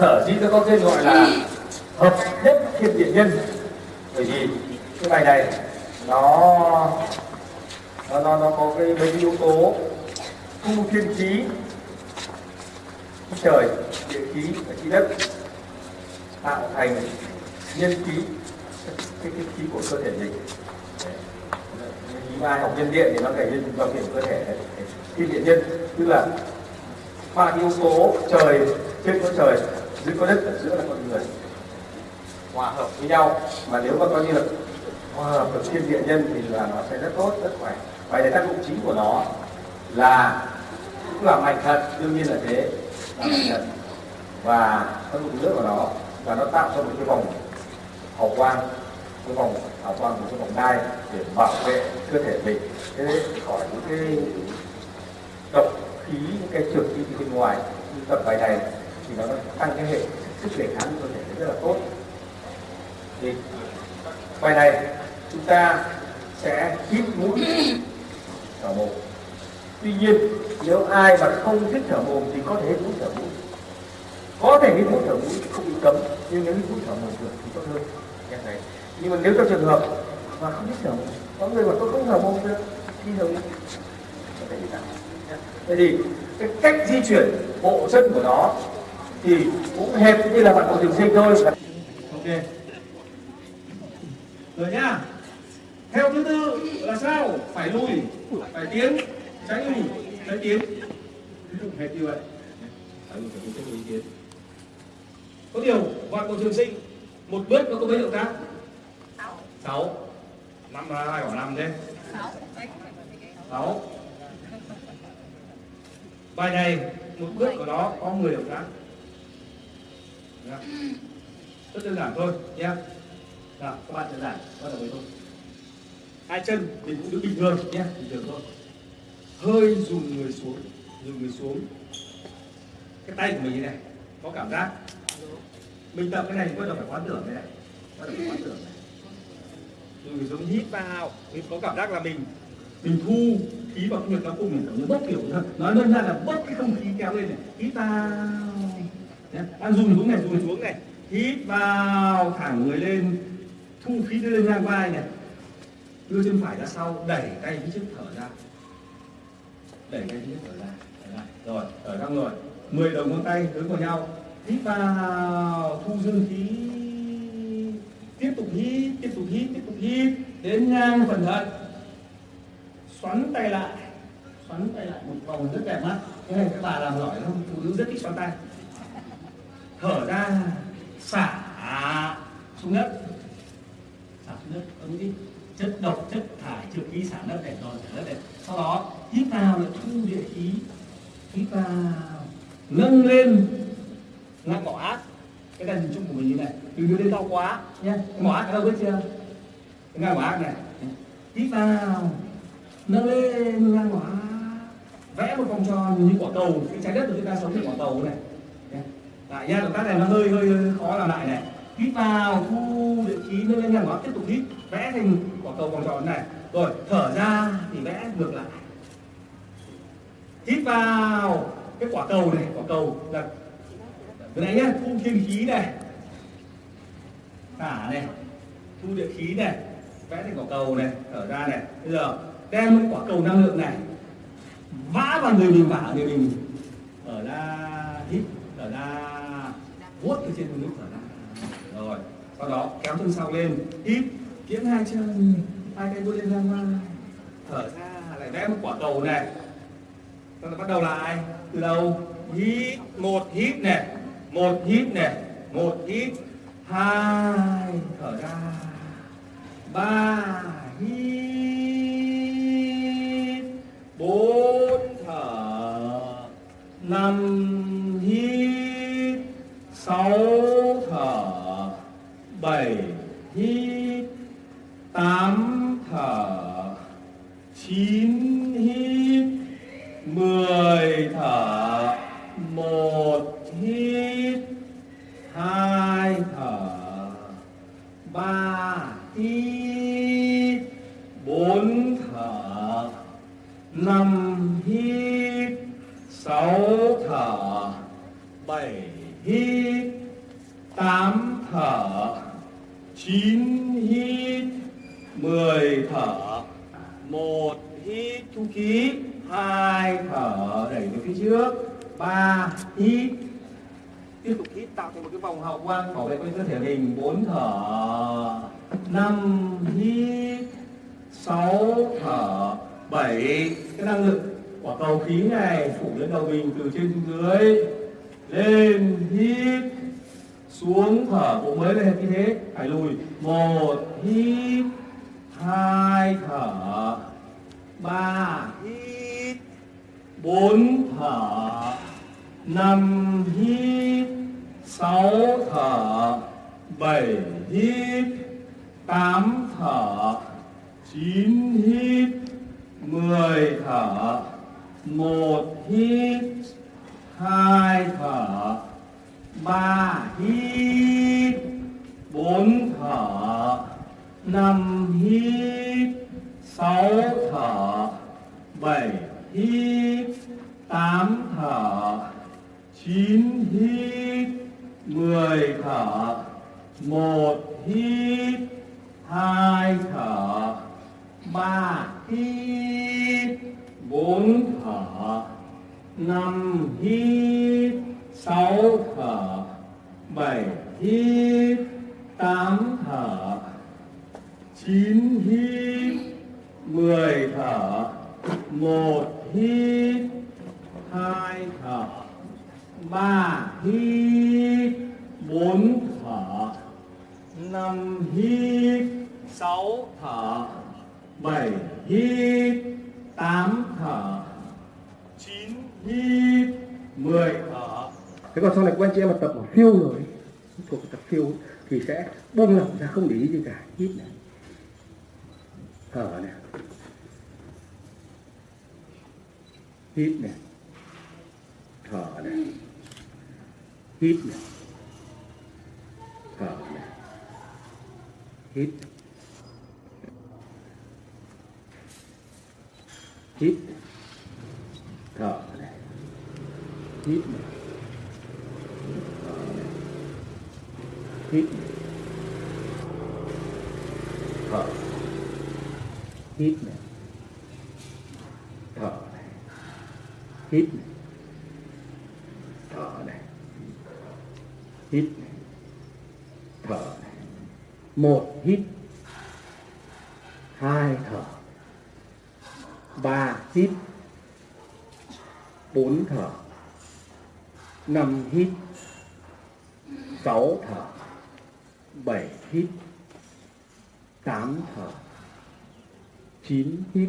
sở dĩ nó có tên gọi là hợp nhất thiên địa nhân. Bởi vì cái bài này nó nó nó, nó có cái mấy yếu tố thu thiên khí trời địa khí và khí đất tạo thành nhân khí cái, cái khí của cơ thể mình. Khí ai học nhân điện thì nó thể hiện vào kiểu cơ thể thiên địa nhân. Tức là ba yếu tố trời trên có trời dưới có đất ở giữa là con người. Hòa hợp với nhau. Mà nếu mà coi như là hòa hợp được thiên địa nhân thì là nó sẽ rất tốt, rất khỏe. Vậy để tác dụng chính của nó là cũng là mạnh thật, đương nhiên là thế. Là mạnh thật. Và tác dụng nữa của nó và nó tạo ra một cái vòng hào quang, cái vòng hào quang của cái vòng đai để bảo vệ cơ thể mình. Thế khỏi những cái độc khí, những cái trường khí bên ngoài như tập bài này thì nó tăng cái hệ sức đề kháng của cơ thể rất là tốt. Thì bài này, chúng ta sẽ hít mũi thở mồm. Tuy nhiên, nếu ai mà không thích thở mồm thì có thể hít mũi thở mũi. Có thể hít mũi thở mũi không bị cấm, nhưng nếu hít mũi thở mồm được thì tốt hơn. Này. Nhưng mà nếu trong trường hợp mà không thích thở mồm, có người mà tôi không thở mồm được đi thở mũi. Thế thì cái cách di chuyển bộ chân của nó thì cũng hẹp như là bạn bộ trường sinh thôi. Ok. Rồi nhá. Theo thứ tự là sao? Phải lùi, phải tiến, tránh lùi, tránh tiến. Hẹp như vậy. Phải lùi, phải tiến, tránh lùi, tiến. Có điều, vạn bộ trường sinh một bước nó có mấy động tác? 6 6 năm là hai quả năm thế 6 6 bài này một bước của nó có 10 động tác Dạ. rất đơn giản thôi nhé nào, các bạn đơn giản, bắt đầu với thôi hai chân mình cũng đứng bình thường nhé bình thường thôi. Hơi dùng người xuống dùng người xuống. Cái tay của mình như này, có cảm giác. Mình tập cái này bắt đầu phải quán tưởng này bắt đầu phải quán tưởng này. Dùng người xuống, hít vào. Mình có cảm giác là mình mình thu khí vào cái ngực nó cùng mình bớt kiểu nói đơn giản là bớt cái không khí kéo lên này. Hít vào đang dùng xuống này dùng xuống này. hít vào thẳng người lên thu khí lên ngang vai này. Đưa chân phải ra sau đẩy tay phía trước thở ra. Đẩy tay phía trước thở ra. Rồi thở ra rồi. 10 đầu ngón tay hướng vào nhau. Hít vào thu dương khí. Tiếp tục hít tiếp tục hít tiếp tục hít. Đến ngang phần thận xoắn tay lại. Xoắn tay lại một vòng rất đẹp mắt. Cái này các bà làm giỏi lắm. Phụ nữ rất thích xoắn tay thở ra, xả xuống đất. Xả xuống đất ứng đi chất độc, chất thải trừ khí xả đất để rồi xả đất này. Sau đó, hít vào là thu địa khí. Hít vào, nâng lên. Ngăn bỏ ác cái này hình chung của mình như này. Từ đưa lên đau quá. Nhé bỏ ác đâu biết chưa? Cái ngang mỏ ác này. Hít vào, nâng lên ngang ác vẽ một vòng tròn như quả cầu. Cái trái đất của chúng ta sống như quả cầu này. Dạ, lại nha động tác này nó hơi hơi, hơi khó làm lại này. Hít vào thu địa khí lên lên nhà ngón tiếp tục hít vẽ thành quả cầu vòng tròn này. Rồi thở ra thì vẽ ngược lại. Hít vào. Cái quả cầu này quả cầu là cái này nhá thu thiên khí này. Thả này. Thu địa khí này. Vẽ thành quả cầu này thở ra này. Bây giờ đem cái quả cầu năng lượng này vã vào người mình vả người mình. Ở ra hít thở ra vuốt từ trên nước thở ra. Rồi, sau đó kéo chân sau lên, hít kiếm hai chân, hai tay vuốt lên ra ngoài thở ra, lại vẽ một quả cầu này. Sau đó bắt đầu lại từ đầu hít, một, hít này, một, hít này, một, hít, hai, thở ra, ba, hít, bốn, thở, năm sáu thở bảy hít tám thở chín hít, mười thở, một hít, hai thở, ba hít, bốn thở, năm hít sáu thở bảy hít tám thở chín hít mười thở một hít thu khí hai, thở, đẩy về phía trước. Ba hít tiếp tục hít tạo thành một cái vòng hậu quang bảo vệ quanh cơ thể mình. Bốn, thở. Năm, hít. Sáu, thở. Bảy. Cái năng lượng quả cầu khí này phủ lên đầu mình từ trên xuống dưới. Lên, hít. Xuống, thở. Bộ mới lên như thế. Phải lùi. Một, hít. Hai, thở ba, hít. Bốn, thở. Năm, hít. Sáu, thở. Bảy, hít. Tám, thở. Chín, hít. Mười, thở. Một, hít. Hai, thở. Ba, hít. Bốn, thở. Năm, hít sáu thở, bảy hít, tám thở, chín hít, mười thở, một hít, hai thở, ba hít, bốn thở, năm hít, sáu thở, bảy hít, tám thở, chín hít mười thở. Một hít. Hai thở. Ba hít. Bốn thở. Năm hít. Sáu thở. Bảy hít. Tám thở. Chín hít. Mười thở. Thế còn sau này các anh chị em mà tập ở phiêu rồi thuộc tập phiêu thì sẽ buông lỏng ra không để ý gì cả. Hít này. เผลอเนี่ยฮิตเนี่ยเผลอเนี่ยฮิตเนี่ยเผลอเนี่ยฮิตฮิตเผลอเนี่ยฮิตเนี่ยฮิตเนี่ย hít này. Thở này. Hít này. Thở này. Hít này. Thở này. Một, hít. Hai, thở. Ba, hít. Bốn, thở. Năm, hít. Sáu, thở. Bảy, hít. Tám, thở chín hít,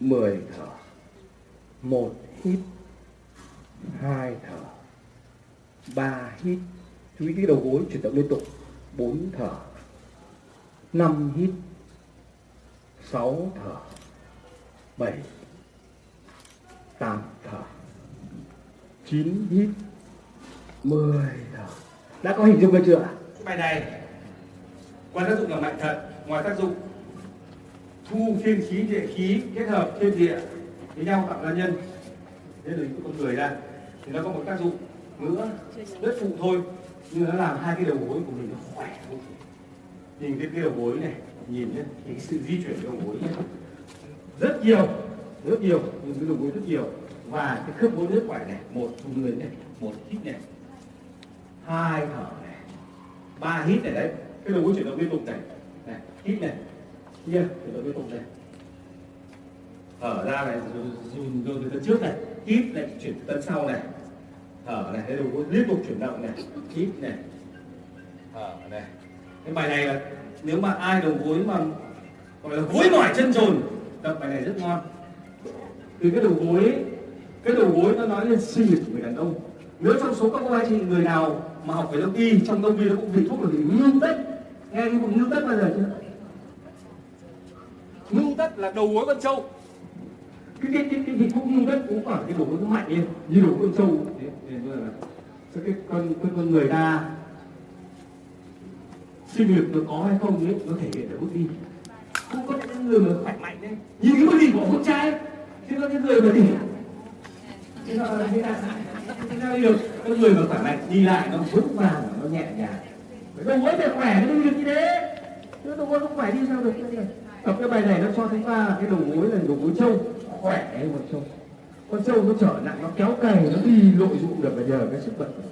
mười thở. Một hít, hai thở. Ba hít. Chú ý cái đầu gối chuyển động liên tục. Bốn thở. Năm hít. Sáu thở. Bảy. Tám thở. Chín hít. Mười thở. Đã có hình dung được chưa ạ? Bài này quan tác dụng làm mạnh thận ngoài tác dụng thu thiên khí địa khí kết hợp thiên địa với nhau tạo ra nhân. Thế là con người ra, thì nó có một tác dụng nữa, rất phụ thôi, nhưng nó làm hai cái đầu gối của mình nó khỏe vô nhìn cái cái đầu gối này, nhìn nhé cái sự di chuyển đầu gối nhé, rất nhiều rất nhiều, nhìn cái đầu gối rất nhiều. Và cái khớp gối rất khỏe này, một thu người này một hít này, hai thở này, ba hít này, đấy. Cái đầu gối chuyển động liên tục này này, hít này kia thì tôi liên cùng này thở ra này dùng từ tân trước này, hít này, chuyển tấn sau này. Thở này cái đầu gối liên tục chuyển động này, hít này. Thở này. Cái bài này là nếu mà ai đầu gối mà, gọi là gối mỏi chân trồn, tập bài này rất ngon. Từ cái đầu gối, cái đầu gối nó nói lên sinh lực của người đàn ông. Nếu trong số các cô anh chị, người nào mà học về đông y, trong đông y nó cũng vị thuốc là gì ngưu tết. Nghe cái vùng ngưu tết bao giờ chưa? Ngưng tất là đầu gối con trâu. Cái cái cái cái cái cũng ngưng tất cũng ở cái đầu gối nó mạnh lên, như đầu con trâu. Thế nên là cái con con con người ta sinh lực nó có hay không ấy, nó thể hiện ở bước đi. Không có những người mà khỏe mạnh đấy. Nhìn cái bước đi của con trai thì có những người mà đi. Thế là thế là, Thế đi được con người mà khỏe mạnh, đi lại nó vững vàng, nó nhẹ nhàng. Phải đâu có thể khỏe, nó đi được như thế. Chứ đâu có không khỏe đi sao được, cái này tập cái bài này nó cho chúng ta cái đầu gối là đầu gối trâu khỏe một con trâu. Con trâu nó trở nặng, nó kéo cày, nó đi nội dụng được và nhờ cái sức bật của